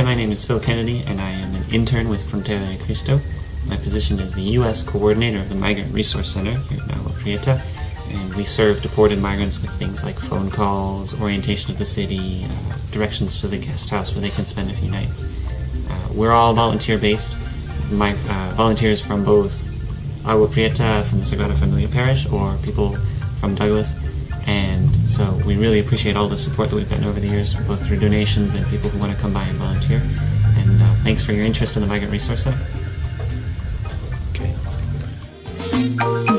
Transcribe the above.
is Phil Kennedy, and I am an intern with Frontera de Cristo. My position is the U.S. coordinator of the Migrant Resource Center here in Agua Prieta, and we serve deported migrants with things like phone calls, orientation of the city, uh, directions to the guest house where they can spend a few nights. Uh, we're all volunteer-based, my, uh, volunteers from both Agua Prieta from the Sagrada Familia Parish or people from Douglas, and so we really appreciate all the support that we've gotten over the years, both through donations and people who want to come by and volunteer. And uh, thanks for your interest in the Migrant Resource Center. Okay.